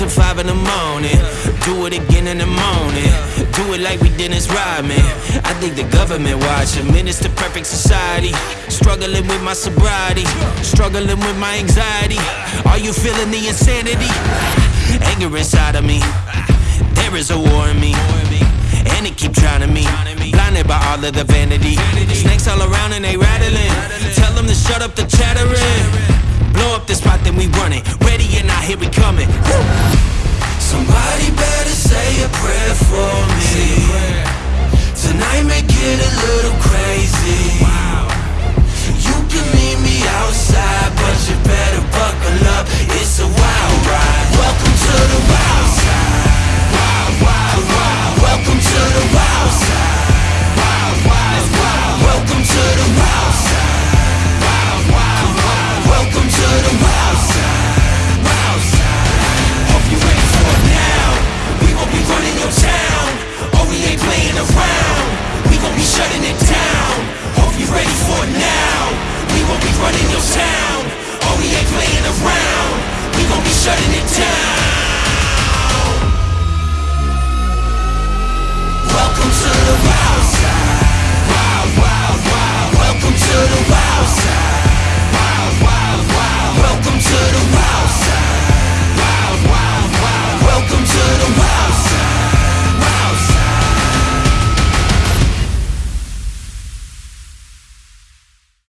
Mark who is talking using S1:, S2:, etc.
S1: in the morning. Do it again in the morning. Do it like we did Dennis Rodman. I think the government watching. Minister perfect society. Struggling with my sobriety. Struggling with my anxiety. Are you feeling the insanity? Anger inside of me. There is a war in me. And it keep drowning me. Blinded by all of the vanity. Snakes all around and they rattling. Tell them to shut up the chattering. Blow up the spot, then we run it. Ready or not, here we coming. Playing around. We gon' be shutting it down. Hope you ready for it now. We gon' be running your town. Oh, we ain't playing around. We gon' be shutting it down.